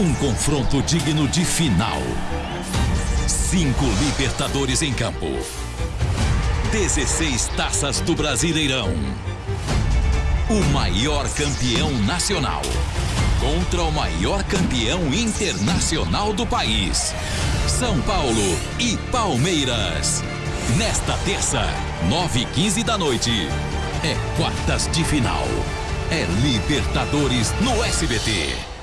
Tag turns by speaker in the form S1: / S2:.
S1: Um confronto digno de final. Cinco Libertadores em campo. 16 taças do Brasileirão. O maior campeão nacional contra o maior campeão internacional do país. São Paulo e Palmeiras. Nesta terça, 9 e 15 da noite. É quartas de final. É Libertadores no SBT.